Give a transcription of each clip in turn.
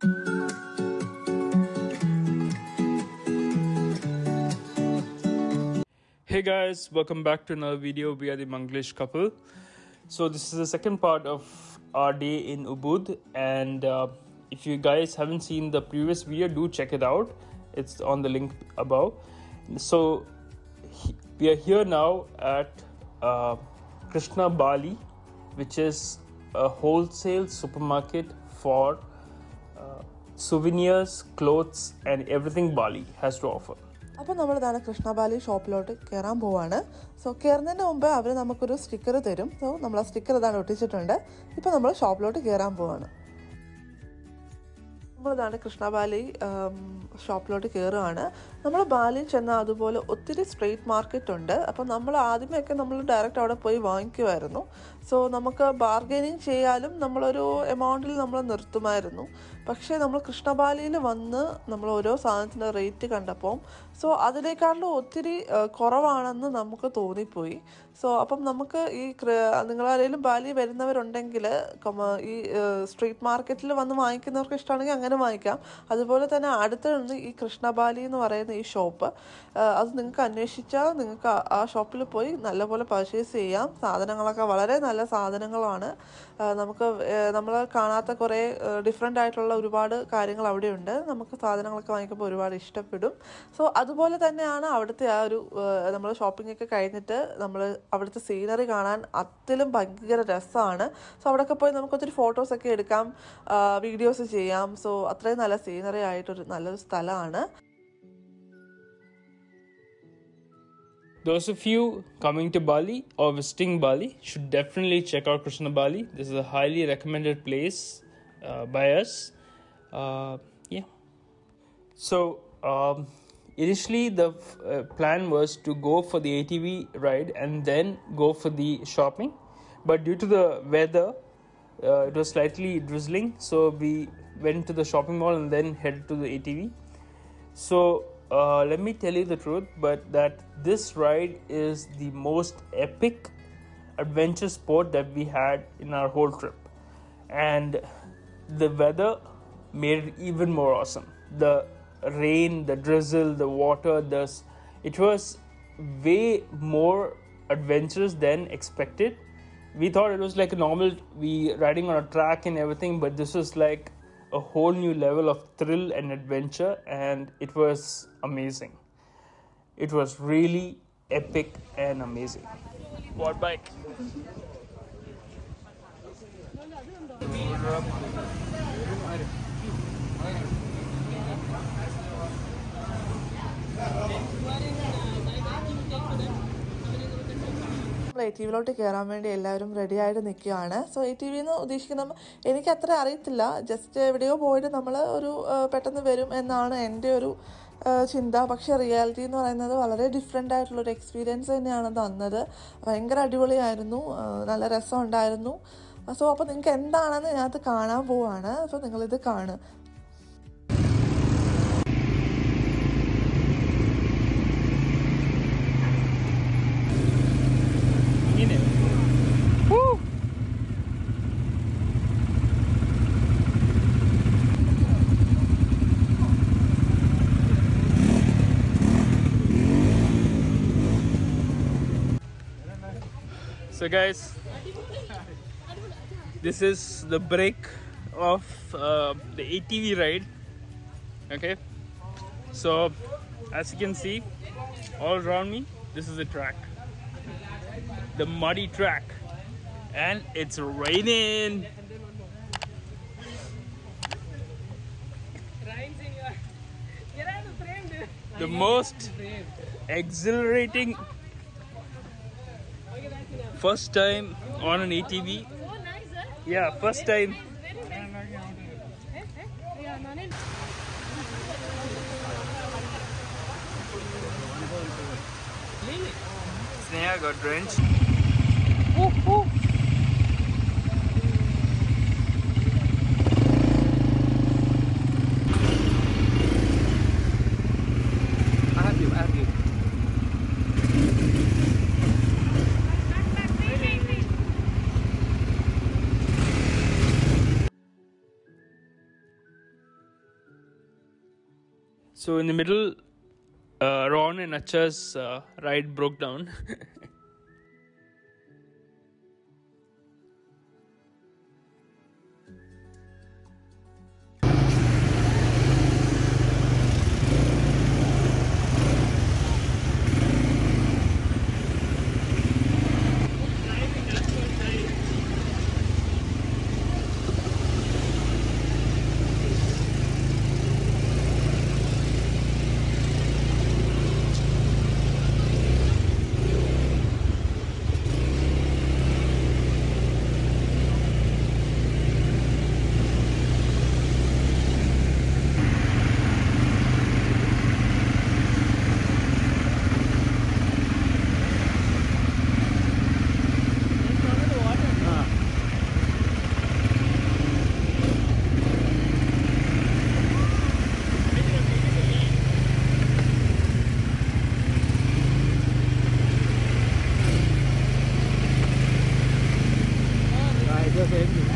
Hey guys, welcome back to another video. We are the Manglish couple. So this is the second part of our day in Ubud, and uh, if you guys haven't seen the previous video, do check it out. It's on the link above. So we are here now at uh, Krishna Bali, which is a wholesale supermarket for uh, clothes and and Bali has to offer. അപ്പോൾ നമ്മൾ ഇതാണ് കൃഷ്ണബാലി ഷോപ്പിലോട്ട് കയറാൻ പോവാണ്. So കയറുന്നതിന് മുമ്പ് അവർ നമുക്കൊരു sticker തരും. So നമ്മൾ ആ സ്റ്റിക്കർ ഇതാണ് ഒട്ടിച്ചിട്ടുണ്ട്. ഇപ്പോൾ നമ്മൾ ഷോപ്പിലോട്ട് കയറാൻ പോവാണ്. നമ്മളിതാണ് കൃഷ്ണബാലി ബാലി ഷോപ്പിലോട്ട് കയറുകയാണ് നമ്മൾ ബാലിയിൽ ചെന്ന അതുപോലെ ഒത്തിരി സ്ട്രീറ്റ് മാർക്കറ്റ് ഉണ്ട്. അപ്പം നമ്മൾ ആദ്യമേയൊക്കെ നമ്മൾ ഡയറക്റ്റ് അവിടെ പോയി വാങ്ങിക്കുമായിരുന്നു സോ നമുക്ക് ബാർഗൈനിങ് ചെയ്യാനും നമ്മളൊരു എമൗണ്ടിൽ നമ്മൾ നിർത്തുമായിരുന്നു. പക്ഷേ നമ്മൾ കൃഷ്ണബാലിയിൽ വന്ന് നമ്മൾ ഓരോ സാധനത്തിന്റെ റേറ്റ് കണ്ടപ്പോൾ സോ അതിനേക്കാളും ഒത്തിരി കുറവാണെന്ന് നമുക്ക് തോന്നിപ്പോയി. സോ അപ്പം നമുക്ക് ഈ നിങ്ങളാരേലും ബാലി വരുന്നവരുണ്ടെങ്കിൽ ഈ സ്ട്രീറ്റ് മാർക്കറ്റിൽ വന്ന് വാങ്ങിക്കുന്നവർക്ക് ഇഷ്ടമാണെങ്കിൽ അങ്ങനെ വാങ്ങിക്കാം. അതുപോലെ തന്നെ അടുത്തുണ്ട് ഈ കൃഷ്ണബാലി എന്ന് പറയുന്ന ഈ ഷോപ്പ് അത് നിങ്ങൾക്ക് അന്വേഷിച്ചാൽ നിങ്ങൾക്ക് ആ- ഷോപ്പിൽ പോയി നല്ലപോലെ പർച്ചേസ് ചെയ്യാം. സാധനങ്ങളൊക്കെ വളരെ നല്ല സാധനങ്ങളാണ്. നമുക്ക് നമ്മൾ കാണാത്ത കുറേ ഡിഫറെന്റ് ആയിട്ടുള്ള ഒരുപാട് കാര്യങ്ങൾ അവിടെയുണ്ട്. നമുക്ക് സാധനങ്ങളൊക്കെ വാങ്ങിക്കുമ്പോൾ ഒരുപാട് ഇഷ്ടപ്പെടും. സോ അതുപോലെ തന്നെയാണ് അവിടുത്തെ ആ ഒരു നമ്മൾ ഷോപ്പിംഗ് ഒക്കെ കഴിഞ്ഞിട്ട് നമ്മൾ അവിടുത്തെ സീനറി കാണാൻ അതിലും ഭയങ്കര രസമാണ് സോ അവിടെയൊക്കെ പോയി നമുക്ക് ഒത്തിരി ഫോട്ടോസൊക്കെ എടുക്കാം വീഡിയോസ് ചെയ്യാം. സോ അത്രയും നല്ല സീനറി ആയിട്ടൊരു നല്ലൊരു സ്ഥലമാണ്. Those of you coming to Bali or visiting Bali should definitely check out Krishna Bali. This is a highly recommended place uh, by us. Uh, yeah. So um, initially the uh, plan was to go for the ATV ride and then go for the shopping, but due to the weather, uh, it was slightly drizzling, so we went to the shopping mall and then headed to the ATV. So uh, let me tell you the truth, but that this ride is the most epic adventure sport that we had in our whole trip, and the weather made it even more awesome. The rain, the drizzle, the water, the it was way more adventurous than expected. We thought it was like a normal we riding on a track and everything, but this was like a whole new level of thrill and adventure, and it was amazing. It was really epic and amazing. What bike? നമ്മൾ A T വിയിലോട്ട് കയറാൻ വേണ്ടി എല്ലാവരും ready ആയിട്ട് നിൽക്കുകയാണ്. So A T V എന്ന് ഉദ്ദേശിക്കുന്ന എനിക്ക് അത്ര അറിയത്തില്ല. ജസ്റ്റ് എവിടെയോ പോയിട്ട് നമ്മൾ ഒരു പെട്ടെന്ന് വരും എന്നാണ് എന്റെ ഒരു ചിന്ത. പക്ഷേ റിയാലിറ്റി എന്ന് പറയുന്നത് വളരെ ഡിഫറെന്റ് ആയിട്ടുള്ളൊരു എക്സ്പീരിയൻസ് തന്നെയാണ് തന്നത്. ഭയങ്കര അടിപൊളിയായിരുന്നു. നല്ല രസമുണ്ടായിരുന്നു. സോ അപ്പോൾ നിങ്ങൾക്ക് എന്താണെന്ന് ഇതിനകത്ത് കാണാൻ പോവാണ്. അപ്പോൾ നിങ്ങളിത് കാണുക. So, guys, this is the break of uh, the ATV ride. Okay, so as you can see, all around me, this is the track. The muddy track. And it's raining. The most exhilarating first time on an ATV Oh, nice, yeah first time Very nice. Eh, eh? Yeah, nanen. Sneha got drenched I So in the middle, uh, Ron and Acha's uh, ride broke down. Ah,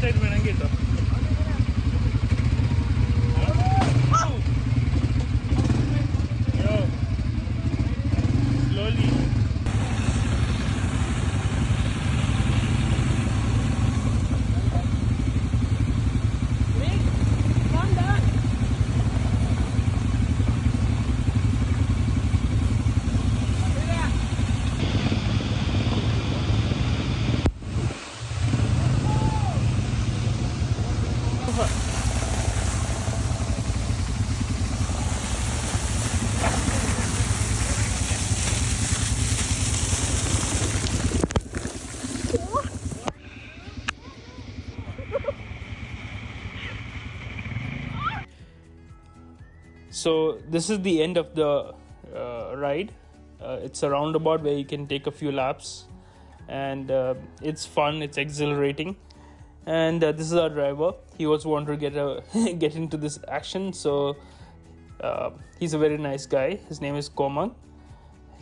website വേണമെങ്കിൽ കേട്ടോ So this is the end of the uh, ride. Uh, it's a roundabout where you can take a few laps, and uh, it's fun. It's exhilarating. And uh, this is our driver. He also wanted to get a get into this action, so uh, he's a very nice guy. His name is Komang.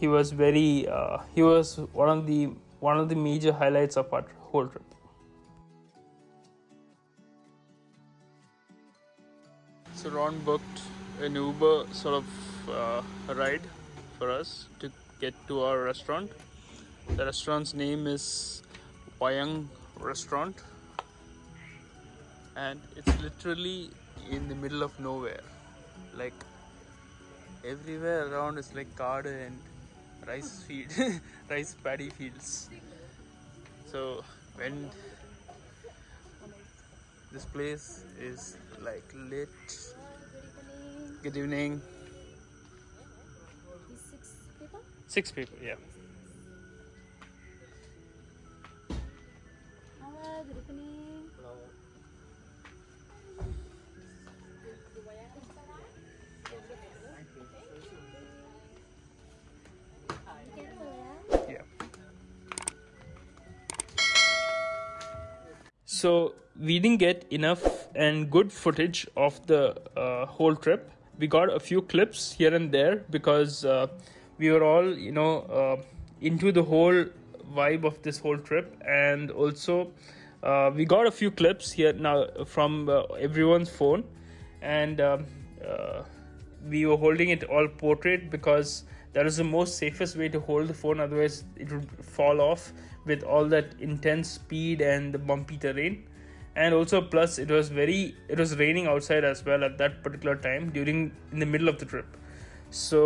He was very. Uh, he was one of the one of the major highlights of our whole trip. So Ron booked an Uber sort of uh, ride for us to get to our restaurant. The restaurant's name is Wayang Restaurant, and it's literally in the middle of nowhere. Like everywhere around is like garden and rice field, rice paddy fields. So when this place is like lit. Good evening. Six people? Six people, yeah. Hello, good evening. Careful, yeah? Yeah. So we didn't get enough and good footage of the uh, whole trip. We got a few clips here and there because uh, we were all, you know, uh, into the whole vibe of this whole trip, and also uh, we got a few clips here now from uh, everyone's phone, and um, uh, we were holding it all portrait because that is the most safest way to hold the phone. Otherwise it would fall off with all that intense speed and the bumpy terrain and also plus it was very it was raining outside as well at that particular time during in the middle of the trip. So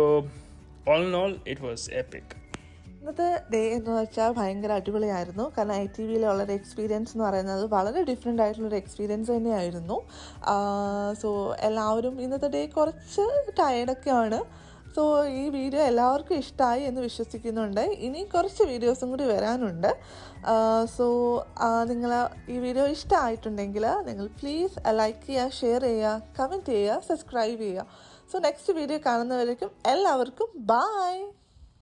all in all it was epic. ഇന്നത്തെ day എന്ന് വെച്ചാൽ ഭയങ്കര അടിപൊളിയായിരുന്നു. കാരണം I T വിയിലുള്ളൊരു experience എന്ന് പറയുന്നത് വളരെ different ആയിട്ടുള്ളൊരു എക്സ്പീരിയൻസ് തന്നെയായിരുന്നു. സോ എല്ലാവരും ഇന്നത്തെ ഡേ കുറച്ച് ടയർഡൊക്കെയാണ് സോ ഈ വീഡിയോ എല്ലാവർക്കും ഇഷ്ടമായി എന്ന് വിശ്വസിക്കുന്നുണ്ട്. ഇനി കുറച്ച് വീഡിയോസും കൂടി വരാനുണ്ട്. സോ നിങ്ങൾ ഈ വീഡിയോ ഇഷ്ടമായിട്ടുണ്ടെങ്കിൽ നിങ്ങൾ പ്ലീസ് ലൈക്ക് ചെയ്യുക ഷെയർ ചെയ്യുക കമന്റ് ചെയ്യുക സബ്സ്ക്രൈബ് ചെയ്യുക. സോ നെക്സ്റ്റ് വീഡിയോ കാണുന്നവരേക്കും എല്ലാവർക്കും ബായ്